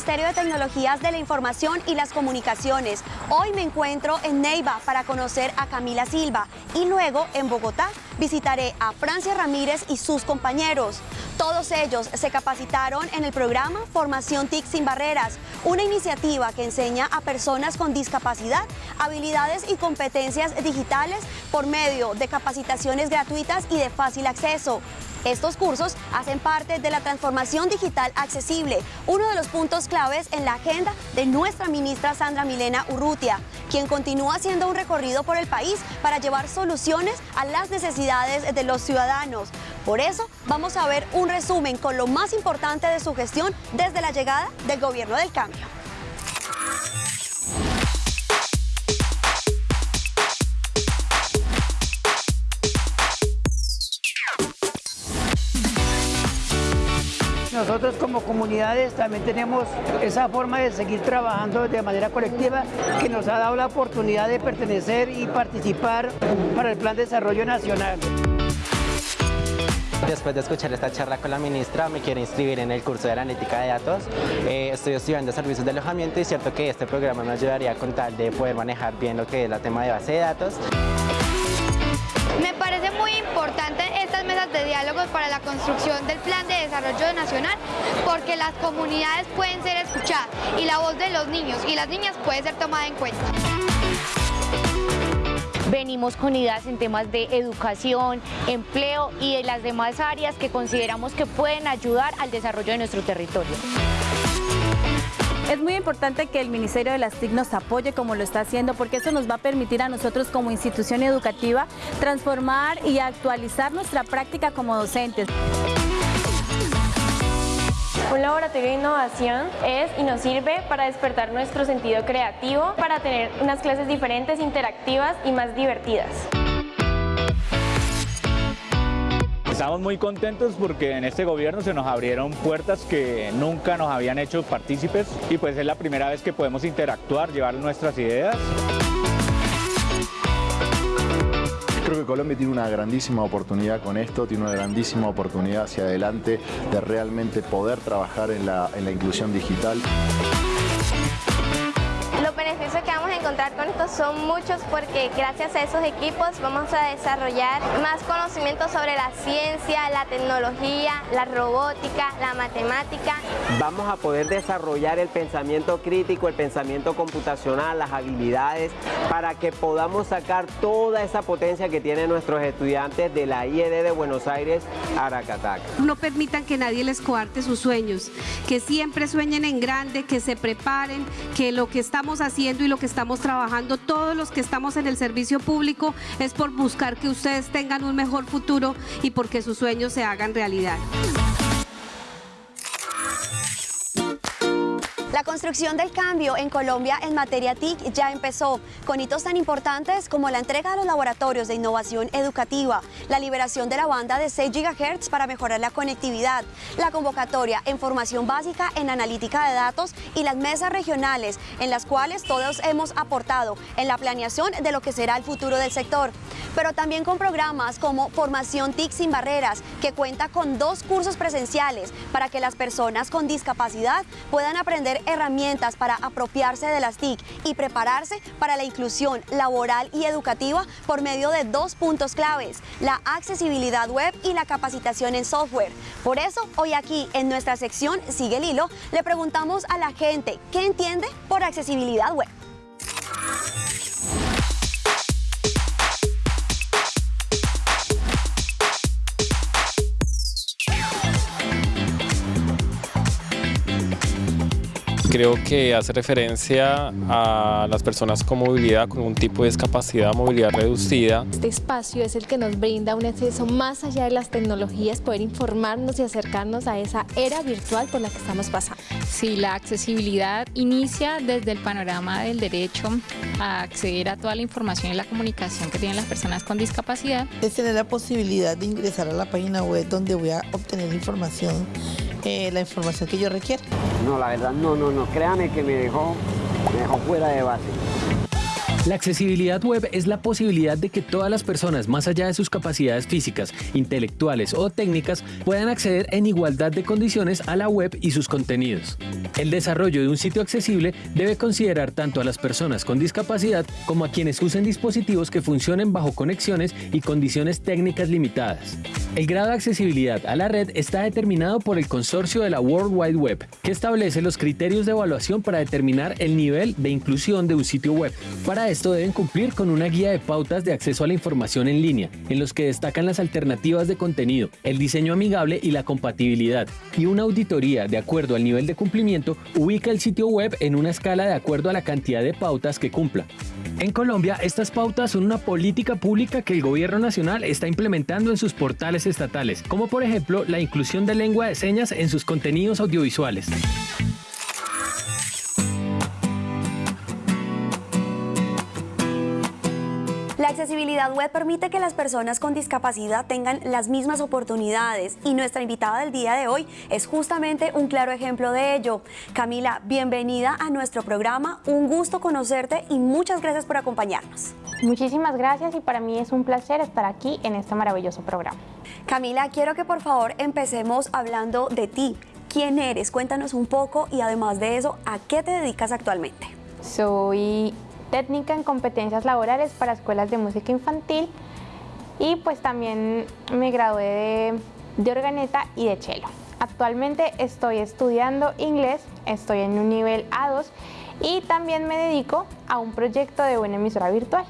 Ministerio de Tecnologías de la Información y las Comunicaciones. Hoy me encuentro en Neiva para conocer a Camila Silva y luego en Bogotá visitaré a Francia Ramírez y sus compañeros. Todos ellos se capacitaron en el programa Formación TIC sin Barreras, una iniciativa que enseña a personas con discapacidad habilidades y competencias digitales por medio de capacitaciones gratuitas y de fácil acceso. Estos cursos hacen parte de la transformación digital accesible, uno de los puntos claves en la agenda de nuestra ministra Sandra Milena Urrutia, quien continúa haciendo un recorrido por el país para llevar soluciones a las necesidades de los ciudadanos. Por eso vamos a ver un resumen con lo más importante de su gestión desde la llegada del Gobierno del Cambio. Nosotros como comunidades también tenemos esa forma de seguir trabajando de manera colectiva que nos ha dado la oportunidad de pertenecer y participar para el Plan de Desarrollo Nacional. Después de escuchar esta charla con la ministra, me quiero inscribir en el curso de analítica de datos. Eh, estoy estudiando servicios de alojamiento y es cierto que este programa me ayudaría con tal de poder manejar bien lo que es la tema de base de datos. Me parece muy importante estas mesas de diálogos para la construcción del Plan de Desarrollo Nacional porque las comunidades pueden ser escuchadas y la voz de los niños y las niñas puede ser tomada en cuenta. Venimos con ideas en temas de educación, empleo y de las demás áreas que consideramos que pueden ayudar al desarrollo de nuestro territorio. Es muy importante que el Ministerio de las TIC nos apoye como lo está haciendo porque eso nos va a permitir a nosotros como institución educativa transformar y actualizar nuestra práctica como docentes. Un laboratorio de innovación es y nos sirve para despertar nuestro sentido creativo, para tener unas clases diferentes, interactivas y más divertidas. Estamos muy contentos porque en este gobierno se nos abrieron puertas que nunca nos habían hecho partícipes y pues es la primera vez que podemos interactuar, llevar nuestras ideas. Creo que Colombia tiene una grandísima oportunidad con esto, tiene una grandísima oportunidad hacia adelante de realmente poder trabajar en la, en la inclusión digital. Los beneficios que vamos a encontrar con esto son muchos porque gracias a esos equipos vamos a desarrollar más conocimiento sobre la ciencia, la tecnología, la robótica, la matemática. Vamos a poder desarrollar el pensamiento crítico, el pensamiento computacional, las habilidades, para que podamos sacar toda esa potencia que tienen nuestros estudiantes de la IED de Buenos Aires, Aracatac. No permitan que nadie les coarte sus sueños, que siempre sueñen en grande, que se preparen, que lo que estamos haciendo y lo que estamos trabajando, todos los que estamos en el servicio público, es por buscar que ustedes tengan un mejor futuro y porque sus sueños se hagan realidad. La construcción del cambio en Colombia en materia TIC ya empezó, con hitos tan importantes como la entrega de los laboratorios de innovación educativa, la liberación de la banda de 6 GHz para mejorar la conectividad, la convocatoria en formación básica en analítica de datos y las mesas regionales en las cuales todos hemos aportado en la planeación de lo que será el futuro del sector. Pero también con programas como Formación TIC sin barreras, que cuenta con dos cursos presenciales para que las personas con discapacidad puedan aprender herramientas para apropiarse de las TIC y prepararse para la inclusión laboral y educativa por medio de dos puntos claves, la accesibilidad web y la capacitación en software. Por eso, hoy aquí en nuestra sección Sigue el Hilo, le preguntamos a la gente qué entiende por accesibilidad web. Creo que hace referencia a las personas con movilidad, con un tipo de discapacidad, movilidad reducida. Este espacio es el que nos brinda un acceso más allá de las tecnologías, poder informarnos y acercarnos a esa era virtual por la que estamos pasando. Sí, la accesibilidad inicia desde el panorama del derecho a acceder a toda la información y la comunicación que tienen las personas con discapacidad. Es tener la posibilidad de ingresar a la página web donde voy a obtener información eh, la información que yo requiero. No, la verdad, no, no, no. Créame que me dejó, me dejó fuera de base. La accesibilidad web es la posibilidad de que todas las personas, más allá de sus capacidades físicas, intelectuales o técnicas, puedan acceder en igualdad de condiciones a la web y sus contenidos. El desarrollo de un sitio accesible debe considerar tanto a las personas con discapacidad como a quienes usen dispositivos que funcionen bajo conexiones y condiciones técnicas limitadas. El grado de accesibilidad a la red está determinado por el consorcio de la World Wide Web, que establece los criterios de evaluación para determinar el nivel de inclusión de un sitio web. Para esto deben cumplir con una guía de pautas de acceso a la información en línea, en los que destacan las alternativas de contenido, el diseño amigable y la compatibilidad. Y una auditoría, de acuerdo al nivel de cumplimiento, ubica el sitio web en una escala de acuerdo a la cantidad de pautas que cumpla. En Colombia, estas pautas son una política pública que el gobierno nacional está implementando en sus portales estatales, como por ejemplo la inclusión de lengua de señas en sus contenidos audiovisuales. Accesibilidad web permite que las personas con discapacidad tengan las mismas oportunidades y nuestra invitada del día de hoy es justamente un claro ejemplo de ello. Camila, bienvenida a nuestro programa, un gusto conocerte y muchas gracias por acompañarnos. Muchísimas gracias y para mí es un placer estar aquí en este maravilloso programa. Camila, quiero que por favor empecemos hablando de ti. ¿Quién eres? Cuéntanos un poco y además de eso, ¿a qué te dedicas actualmente? Soy técnica en competencias laborales para escuelas de música infantil y pues también me gradué de, de organeta y de cello. Actualmente estoy estudiando inglés, estoy en un nivel A2 y también me dedico a un proyecto de buena emisora virtual.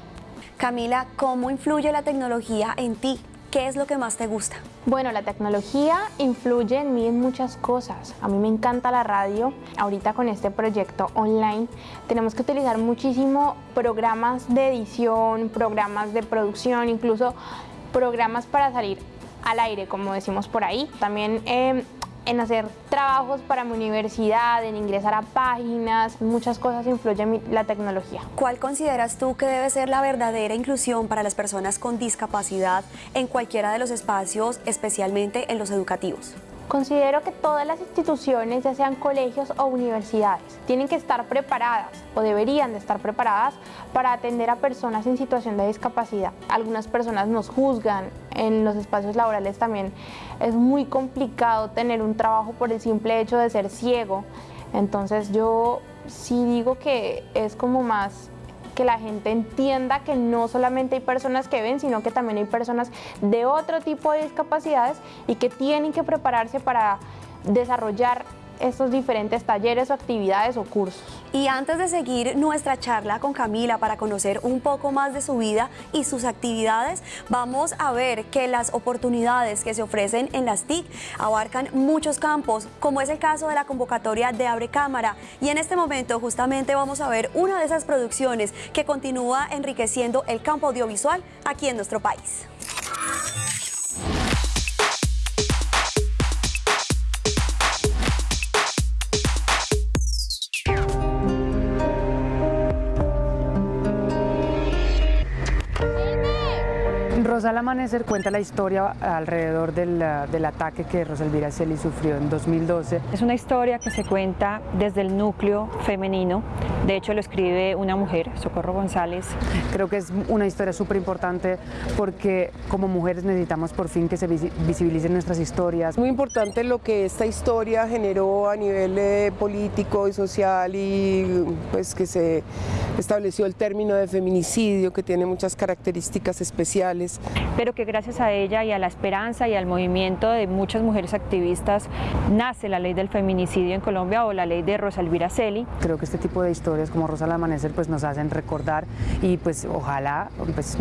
Camila, ¿cómo influye la tecnología en ti? ¿Qué es lo que más te gusta? Bueno, la tecnología influye en mí en muchas cosas. A mí me encanta la radio. Ahorita con este proyecto online tenemos que utilizar muchísimo programas de edición, programas de producción, incluso programas para salir al aire, como decimos por ahí. También eh, en hacer trabajos para mi universidad, en ingresar a páginas, muchas cosas influyen la tecnología. ¿Cuál consideras tú que debe ser la verdadera inclusión para las personas con discapacidad en cualquiera de los espacios, especialmente en los educativos? Considero que todas las instituciones, ya sean colegios o universidades, tienen que estar preparadas o deberían de estar preparadas para atender a personas en situación de discapacidad. Algunas personas nos juzgan, en los espacios laborales también es muy complicado tener un trabajo por el simple hecho de ser ciego. Entonces yo sí digo que es como más que la gente entienda que no solamente hay personas que ven, sino que también hay personas de otro tipo de discapacidades y que tienen que prepararse para desarrollar estos diferentes talleres o actividades o cursos. Y antes de seguir nuestra charla con Camila para conocer un poco más de su vida y sus actividades, vamos a ver que las oportunidades que se ofrecen en las TIC abarcan muchos campos, como es el caso de la convocatoria de Abre Cámara. Y en este momento justamente vamos a ver una de esas producciones que continúa enriqueciendo el campo audiovisual aquí en nuestro país. Rosal Amanecer cuenta la historia alrededor del, del ataque que Rosalvira Celi sufrió en 2012. Es una historia que se cuenta desde el núcleo femenino, de hecho lo escribe una mujer, Socorro González. Creo que es una historia súper importante porque como mujeres necesitamos por fin que se visibilicen nuestras historias. Muy importante lo que esta historia generó a nivel eh, político y social y pues que se estableció el término de feminicidio que tiene muchas características especiales pero que gracias a ella y a la esperanza y al movimiento de muchas mujeres activistas nace la ley del feminicidio en Colombia o la ley de Rosalvira Celi. Creo que este tipo de historias como Rosa al Amanecer pues nos hacen recordar y pues ojalá pues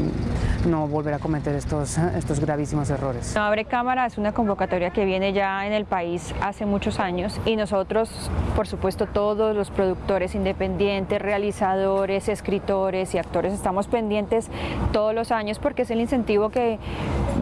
no volver a cometer estos, estos gravísimos errores. Abre Cámara es una convocatoria que viene ya en el país hace muchos años y nosotros, por supuesto, todos los productores independientes, realizadores, escritores y actores estamos pendientes todos los años porque es el incentivo que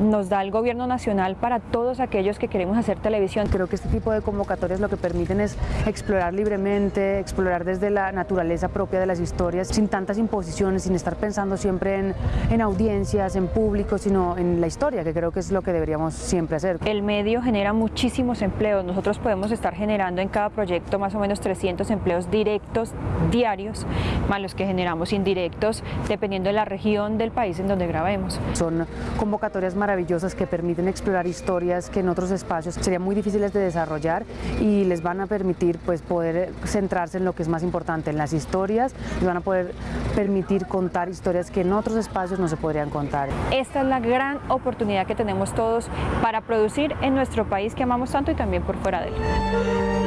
nos da el gobierno nacional para todos aquellos que queremos hacer televisión. Creo que este tipo de convocatorias lo que permiten es explorar libremente, explorar desde la naturaleza propia de las historias, sin tantas imposiciones, sin estar pensando siempre en, en audiencias, en público, sino en la historia, que creo que es lo que deberíamos siempre hacer. El medio genera muchísimos empleos. Nosotros podemos estar generando en cada proyecto más o menos 300 empleos directos diarios, más los que generamos indirectos, dependiendo de la región del país en donde grabemos. Son convocatorias maravillosas que permiten explorar historias que en otros espacios serían muy difíciles de desarrollar y les van a permitir pues, poder centrarse en lo que es más importante, en las historias, les van a poder permitir contar historias que en otros espacios no se podrían contar. Esta es la gran oportunidad que tenemos todos para producir en nuestro país que amamos tanto y también por fuera de él.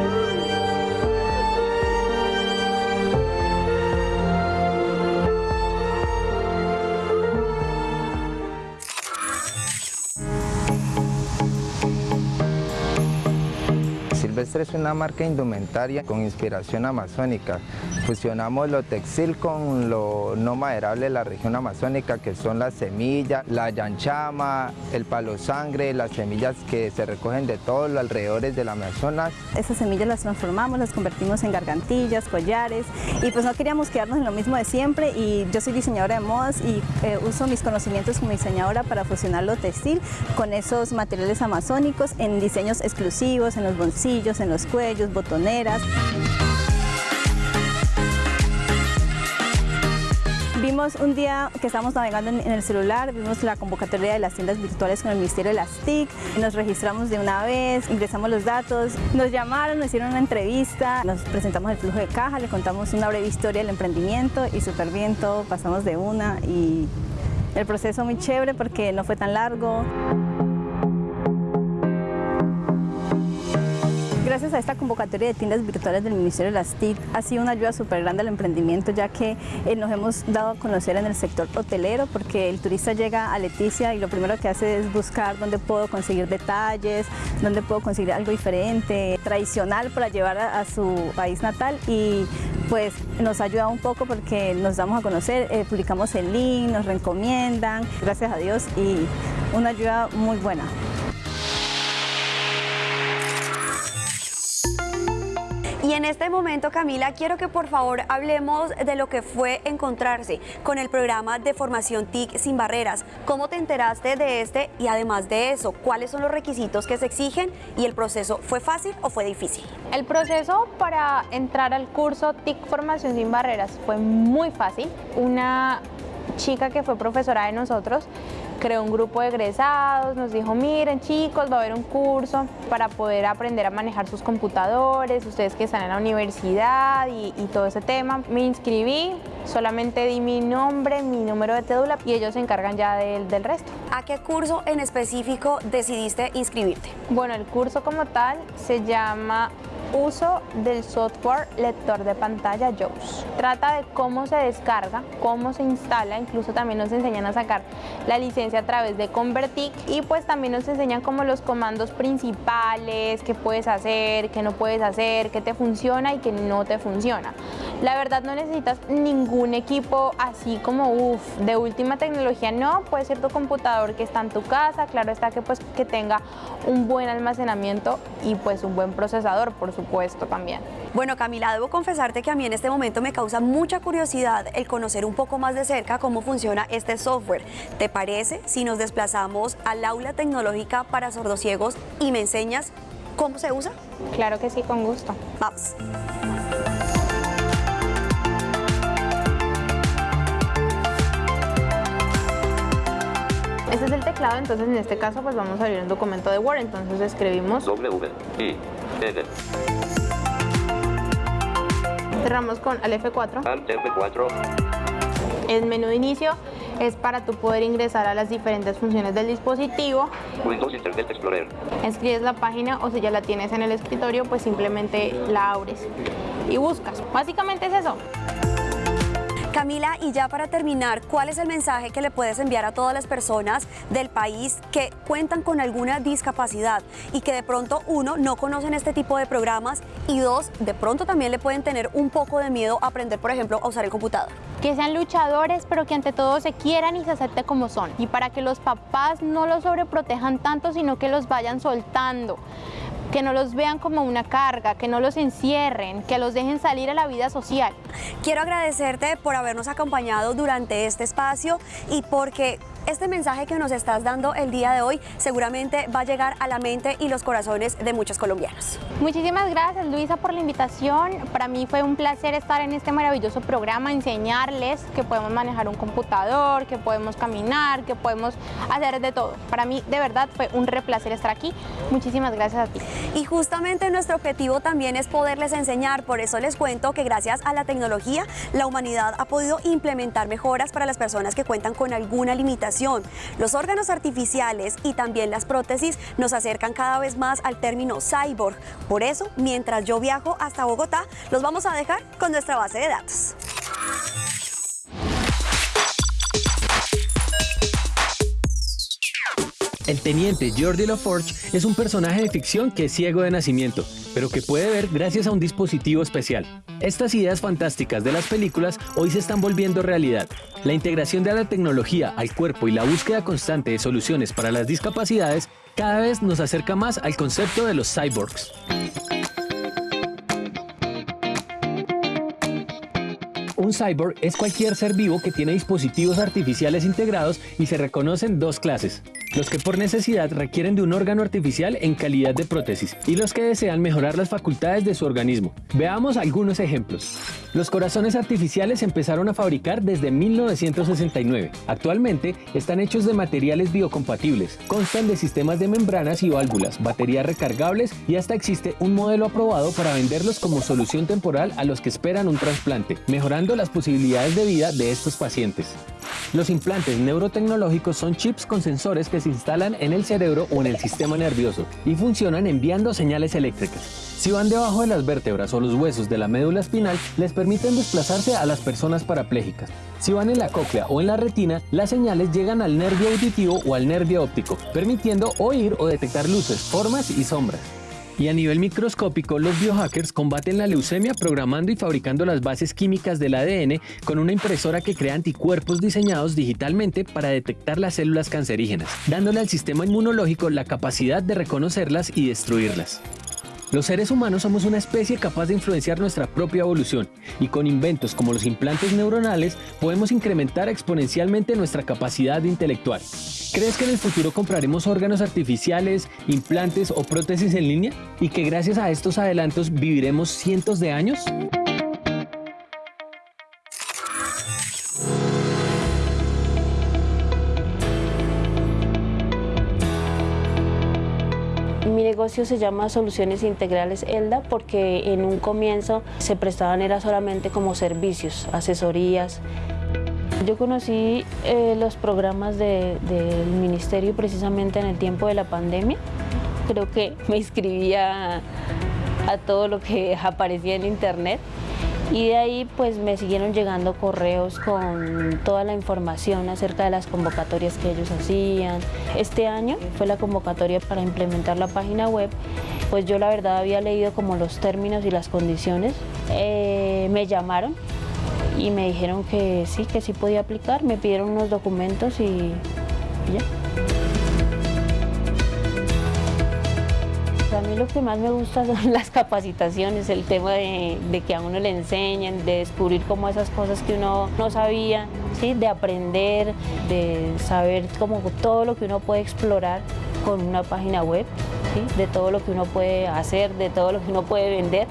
Es una marca indumentaria con inspiración amazónica. Fusionamos lo textil con lo no maderable de la región amazónica, que son la semilla, la yanchama, el palo sangre, las semillas que se recogen de todos los alrededores del Amazonas. Esas semillas las transformamos, las convertimos en gargantillas, collares y pues no queríamos quedarnos en lo mismo de siempre y yo soy diseñadora de modas y eh, uso mis conocimientos como diseñadora para fusionar lo textil con esos materiales amazónicos en diseños exclusivos, en los bolsillos, en los cuellos, botoneras. Vimos un día que estábamos navegando en, el celular, vimos la convocatoria de las tiendas virtuales con el Ministerio de las TIC, nos registramos de una vez, ingresamos los datos, nos llamaron, nos hicieron una entrevista, nos presentamos el flujo de caja, le contamos una breve historia del emprendimiento y súper bien todo, pasamos de una y el proceso muy chévere porque no fue tan largo. Gracias a esta convocatoria de tiendas virtuales del Ministerio de las TIC ha sido una ayuda súper grande al emprendimiento ya que eh, nos hemos dado a conocer en el sector hotelero porque el turista llega a Leticia y lo primero que hace es buscar dónde puedo conseguir detalles, dónde puedo conseguir algo diferente, tradicional para llevar a, su país natal y pues nos ayuda un poco porque nos damos a conocer, eh, publicamos el link, nos recomiendan, gracias a Dios y una ayuda muy buena. En este momento, Camila, quiero que por favor hablemos de lo que fue encontrarse con el programa de formación TIC sin barreras. ¿Cómo te enteraste de este? Y además de eso, ¿cuáles son los requisitos que se exigen? ¿Y el proceso fue fácil o fue difícil? El proceso para entrar al curso TIC Formación sin Barreras fue muy fácil. Una chica que fue profesora de nosotros creó un grupo de egresados, nos dijo, miren chicos, va a haber un curso para poder aprender a manejar sus computadores, ustedes que están en la universidad y, y todo ese tema. Me inscribí, solamente di mi nombre, mi número de cédula y ellos se encargan ya del, del resto. ¿A qué curso en específico decidiste inscribirte? Bueno, el curso como tal se llama uso del software lector de pantalla JAWS. Trata de cómo se descarga, cómo se instala, incluso también nos enseñan a sacar la licencia a través de Convertic y pues también nos enseñan como los comandos principales, qué puedes hacer, qué no puedes hacer, qué te funciona y qué no te funciona. La verdad no necesitas ningún equipo así como uff, de última tecnología, no, puede ser tu computador que está en tu casa, claro está que pues que tenga un buen almacenamiento y pues un buen procesador, por supuesto también. Bueno Camila, debo confesarte que a mí en este momento me causa mucha curiosidad el conocer un poco más de cerca cómo funciona este software. ¿Te parece si nos desplazamos al aula tecnológica para sordociegos y me enseñas cómo se usa? Claro que sí, con gusto. Vamos. Este es el teclado, entonces en este caso pues vamos a abrir un documento de Word, entonces escribimos W, I, N. Cerramos con al F4. Alt F4. El menú de inicio es para tú poder ingresar a las diferentes funciones del dispositivo. Windows Internet Explorer. Escribes la página o si ya la tienes en el escritorio, pues simplemente la abres y buscas. Básicamente es eso. Camila, y ya para terminar, ¿cuál es el mensaje que le puedes enviar a todas las personas del país que cuentan con alguna discapacidad y que de pronto, uno, no conocen este tipo de programas y dos, de pronto también le pueden tener un poco de miedo a aprender, por ejemplo, a usar el computador? Que sean luchadores, pero que ante todo se quieran y se acepten como son. Y para que los papás no los sobreprotejan tanto, sino que los vayan soltando que no los vean como una carga, que no los encierren, que los dejen salir a la vida social. Quiero agradecerte por habernos acompañado durante este espacio y porque este mensaje que nos estás dando el día de hoy seguramente va a llegar a la mente y los corazones de muchos colombianos. Muchísimas gracias Luisa por la invitación. Para mí fue un placer estar en este maravilloso programa, enseñarles que podemos manejar un computador, que podemos caminar, que podemos hacer de todo. Para mí de verdad fue un re placer estar aquí. Muchísimas gracias a ti. Y justamente nuestro objetivo también es poderles enseñar, por eso les cuento que gracias a la tecnología la humanidad ha podido implementar mejoras para las personas que cuentan con alguna limitación los órganos artificiales y también las prótesis nos acercan cada vez más al término cyborg. Por eso, mientras yo viajo hasta Bogotá, los vamos a dejar con nuestra base de datos. El teniente Jordi LaForge es un personaje de ficción que es ciego de nacimiento, pero que puede ver gracias a un dispositivo especial. Estas ideas fantásticas de las películas hoy se están volviendo realidad. La integración de la tecnología al cuerpo y la búsqueda constante de soluciones para las discapacidades cada vez nos acerca más al concepto de los cyborgs. Un cyborg es cualquier ser vivo que tiene dispositivos artificiales integrados y se reconocen dos clases. Los que por necesidad requieren de un órgano artificial en calidad de prótesis y los que desean mejorar las facultades de su organismo. Veamos algunos ejemplos. Los corazones artificiales empezaron a fabricar desde 1969. Actualmente están hechos de materiales biocompatibles, constan de sistemas de membranas y válvulas, baterías recargables y hasta existe un modelo aprobado para venderlos como solución temporal a los que esperan un trasplante, mejorando las posibilidades de vida de estos pacientes. Los implantes neurotecnológicos son chips con sensores que se instalan en el cerebro o en el sistema nervioso y funcionan enviando señales eléctricas. Si van debajo de las vértebras o los huesos de la médula espinal, les permiten desplazarse a las personas parapléjicas. Si van en la cóclea o en la retina, las señales llegan al nervio auditivo o al nervio óptico, permitiendo oír o detectar luces, formas y sombras. Y a nivel microscópico, los biohackers combaten la leucemia programando y fabricando las bases químicas del ADN con una impresora que crea anticuerpos diseñados digitalmente para detectar las células cancerígenas, dándole al sistema inmunológico la capacidad de reconocerlas y destruirlas. Los seres humanos somos una especie capaz de influenciar nuestra propia evolución y con inventos como los implantes neuronales podemos incrementar exponencialmente nuestra capacidad intelectual. ¿Crees que en el futuro compraremos órganos artificiales, implantes o prótesis en línea y que gracias a estos adelantos viviremos cientos de años? Negocio se llama Soluciones Integrales ELDA porque en un comienzo se prestaban era solamente como servicios, asesorías. Yo conocí eh, los programas del ministerio precisamente en el tiempo de la pandemia. Creo que me inscribía a todo lo que aparecía en internet y de ahí pues me siguieron llegando correos con toda la información acerca de las convocatorias que ellos hacían. Este año fue la convocatoria para implementar la página web, pues yo la verdad había leído como los términos y las condiciones. Eh, me llamaron y me dijeron que sí, que sí podía aplicar, me pidieron unos documentos y, ya. Mí lo que más me gusta son las capacitaciones, el tema de, que a uno le enseñen, de descubrir como esas cosas que uno no sabía, ¿sí? de aprender, de saber como todo lo que uno puede explorar con una página web, ¿sí? de todo lo que uno puede hacer, de todo lo que uno puede vender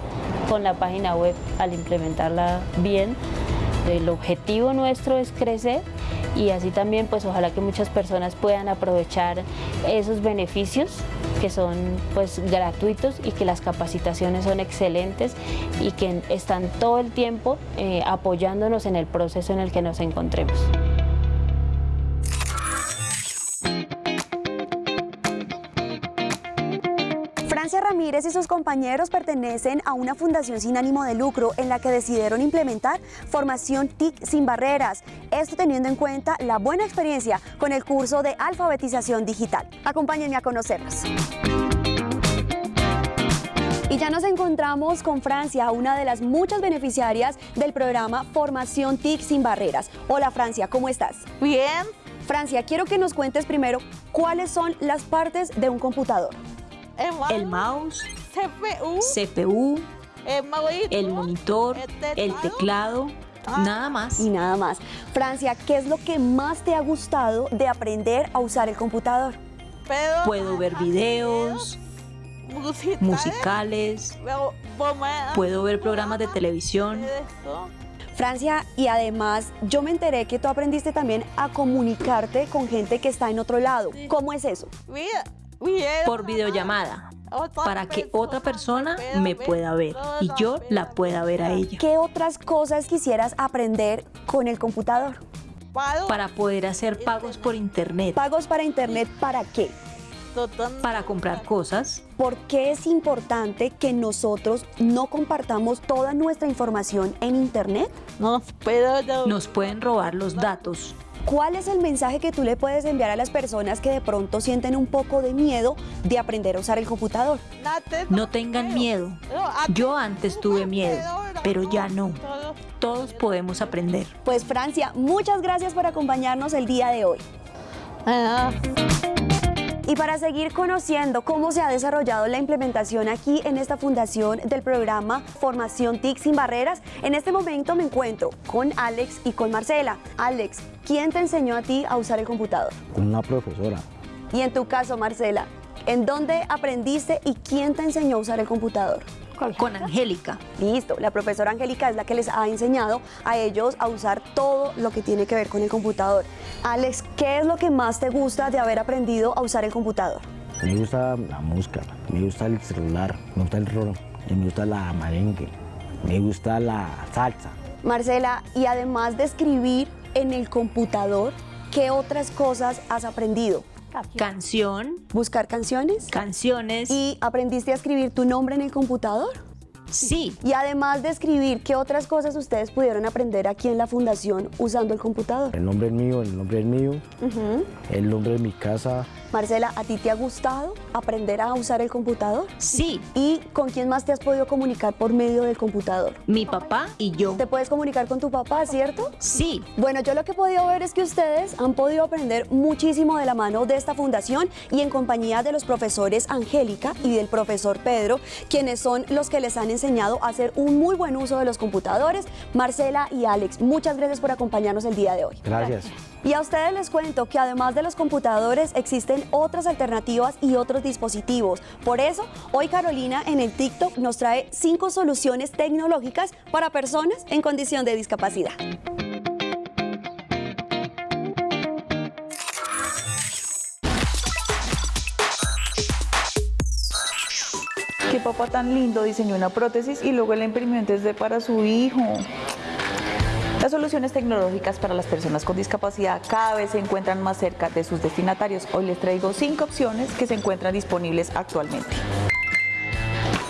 con la página web al implementarla bien. El objetivo nuestro es crecer y así también pues ojalá que muchas personas puedan aprovechar esos beneficios que son pues gratuitos y que las capacitaciones son excelentes y que están todo el tiempo eh, apoyándonos en el proceso en el que nos encontremos. Ramírez y sus compañeros pertenecen a una fundación sin ánimo de lucro en la que decidieron implementar formación TIC sin barreras, esto teniendo en cuenta la buena experiencia con el curso de alfabetización digital. Acompáñenme a conocerlos. Y ya nos encontramos con Francia, una de las muchas beneficiarias del programa Formación TIC sin barreras. Hola Francia, ¿cómo estás? Bien. Francia, quiero que nos cuentes primero cuáles son las partes de un computador. El mouse, CPU, CPU el monitor, el teclado, nada más. Y nada más. Francia, ¿qué es lo que más te ha gustado de aprender a usar el computador? Puedo ver videos, musicales, puedo ver programas de televisión. Francia, y además yo me enteré que tú aprendiste también a comunicarte con gente que está en otro lado. ¿Cómo es eso? Por videollamada para que otra persona me pueda ver y yo la pueda ver a ella. ¿Qué otras cosas quisieras aprender con el computador? Para poder hacer pagos por internet. ¿Pagos para internet para qué? Para comprar cosas. ¿Por qué es importante que nosotros no compartamos toda nuestra información en internet? Nos pueden robar los datos. ¿Cuál es el mensaje que tú le puedes enviar a las personas que de pronto sienten un poco de miedo de aprender a usar el computador? No tengan miedo. Yo antes tuve miedo, pero ya no. Todos podemos aprender. Pues Francia, muchas gracias por acompañarnos el día de hoy. Y para seguir conociendo cómo se ha desarrollado la implementación aquí en esta fundación del programa Formación TIC sin barreras, en este momento me encuentro con Alex y con Marcela. Alex, ¿quién te enseñó a ti a usar el computador? Con una profesora. Y en tu caso, Marcela, ¿en dónde aprendiste y quién te enseñó a usar el computador? Con Angélica. Listo, la profesora Angélica es la que les ha enseñado a ellos a usar todo lo que tiene que ver con el computador. Alex, ¿qué es lo que más te gusta de haber aprendido a usar el computador? Me gusta la música, me gusta el celular, me gusta el rolo, me gusta la merengue, me gusta la salsa. Marcela, y además de escribir en el computador, ¿qué otras cosas has aprendido? Canción. ¿Buscar canciones? Canciones. ¿Y aprendiste a escribir tu nombre en el computador? Sí. Y además de escribir, ¿qué otras cosas ustedes pudieron aprender aquí en la fundación usando el computador? El nombre es mío, el nombre es mío, el nombre de mi casa. Marcela, ¿a ti te ha gustado aprender a usar el computador? Sí. ¿Y con quién más te has podido comunicar por medio del computador? Mi papá y yo. ¿Te puedes comunicar con tu papá, cierto? Sí. Bueno, yo lo que he podido ver es que ustedes han podido aprender muchísimo de la mano de esta fundación y en compañía de los profesores Angélica y del profesor Pedro, quienes son los que les han enseñado a hacer un muy buen uso de los computadores. Marcela y Alex, muchas gracias por acompañarnos el día de hoy. Gracias. Y a ustedes les cuento que además de los computadores existen otras alternativas y otros dispositivos. Por eso, hoy Carolina en el TikTok nos trae cinco soluciones tecnológicas para personas en condición de discapacidad. Qué papá tan lindo diseñó una prótesis y luego la imprimió 3D para su hijo. Las soluciones tecnológicas para las personas con discapacidad cada vez se encuentran más cerca de sus destinatarios. Hoy les traigo cinco opciones que se encuentran disponibles actualmente.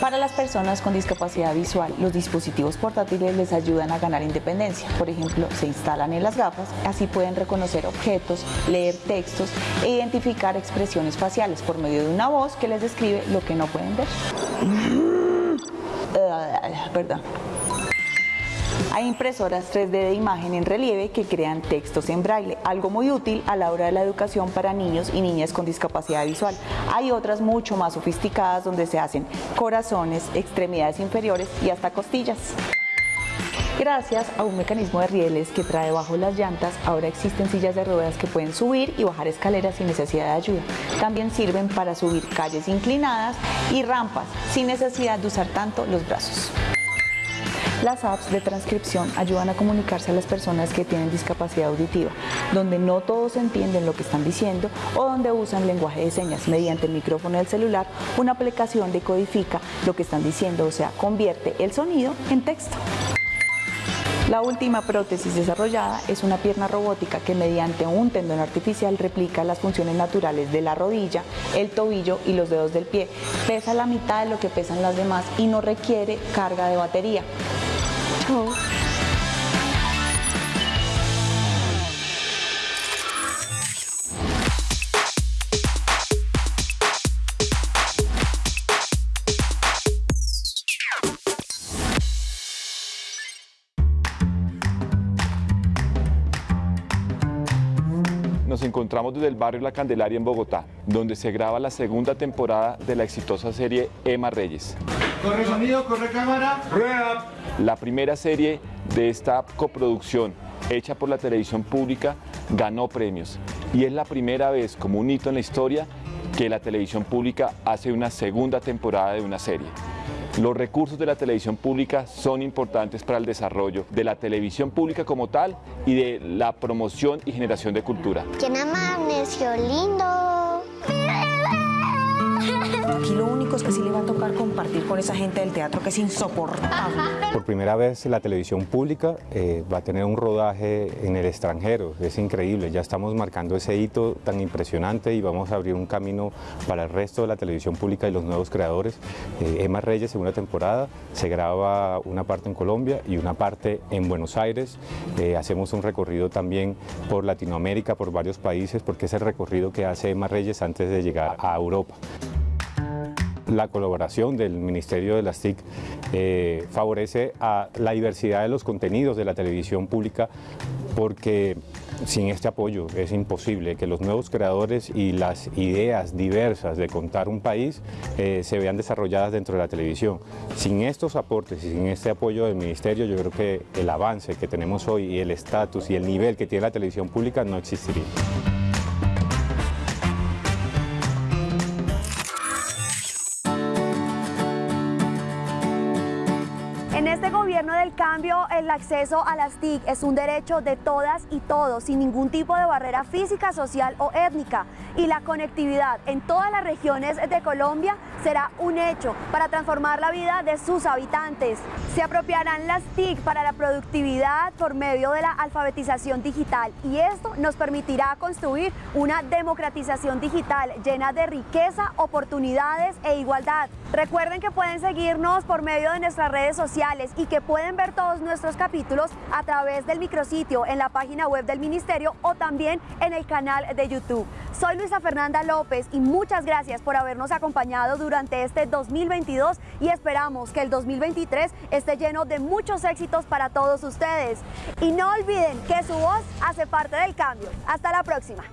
Para las personas con discapacidad visual, los dispositivos portátiles les ayudan a ganar independencia. Por ejemplo, se instalan en las gafas, así pueden reconocer objetos, leer textos e identificar expresiones faciales por medio de una voz que les describe lo que no pueden ver. Perdón. Hay impresoras 3D de imagen en relieve que crean textos en braille, algo muy útil a la hora de la educación para niños y niñas con discapacidad visual. Hay otras mucho más sofisticadas donde se hacen corazones, extremidades inferiores y hasta costillas. Gracias a un mecanismo de rieles que trae bajo las llantas, ahora existen sillas de ruedas que pueden subir y bajar escaleras sin necesidad de ayuda. También sirven para subir calles inclinadas y rampas sin necesidad de usar tanto los brazos. Las apps de transcripción ayudan a comunicarse a las personas que tienen discapacidad auditiva, donde no todos entienden lo que están diciendo o donde usan lenguaje de señas. Mediante el micrófono del celular, una aplicación decodifica lo que están diciendo, o sea, convierte el sonido en texto. La última prótesis desarrollada es una pierna robótica que mediante un tendón artificial replica las funciones naturales de la rodilla, el tobillo y los dedos del pie. Pesa la mitad de lo que pesan las demás y no requiere carga de batería. Nos encontramos desde el barrio La Candelaria en Bogotá, donde se graba la segunda temporada de la exitosa serie Emma Reyes. Corre sonido, corre cámara. Rueda. La primera serie de esta coproducción hecha por la televisión pública ganó premios y es la primera vez como un hito en la historia que la televisión pública hace una segunda temporada de una serie. Los recursos de la televisión pública son importantes para el desarrollo de la televisión pública como tal y de la promoción y generación de cultura. ¿Quién amaneció lindo? Aquí lo único es que sí le va a tocar compartir con esa gente del teatro que es insoportable. Por primera vez la televisión pública eh, va a tener un rodaje en el extranjero, es increíble, ya estamos marcando ese hito tan impresionante y vamos a abrir un camino para el resto de la televisión pública y los nuevos creadores. Eh, Emma Reyes, segunda temporada, se graba una parte en Colombia y una parte en Buenos Aires. Eh, hacemos un recorrido también por Latinoamérica, por varios países, porque es el recorrido que hace Emma Reyes antes de llegar a Europa la colaboración del Ministerio de las TIC eh, favorece a la diversidad de los contenidos de la televisión pública porque sin este apoyo es imposible que los nuevos creadores y las ideas diversas de contar un país eh, se vean desarrolladas dentro de la televisión. Sin estos aportes y sin este apoyo del Ministerio yo creo que el avance que tenemos hoy y el estatus y el nivel que tiene la televisión pública no existiría. Acceso a las TIC es un derecho de todas y todos, sin ningún tipo de barrera física, social o étnica. Y la conectividad en todas las regiones de Colombia será un hecho para transformar la vida de sus habitantes. Se apropiarán las TIC para la productividad por medio de la alfabetización digital y esto nos permitirá construir una democratización digital llena de riqueza, oportunidades e igualdad. Recuerden que pueden seguirnos por medio de nuestras redes sociales y que pueden ver todos nuestros capítulos a través del micrositio en la página web del Ministerio o también en el canal de YouTube. Soy Luisa Fernanda López y muchas gracias por habernos acompañado durante este 2022 y esperamos que el 2023 esté lleno de muchos éxitos para todos ustedes. Y no olviden que su voz hace parte del cambio. Hasta la próxima.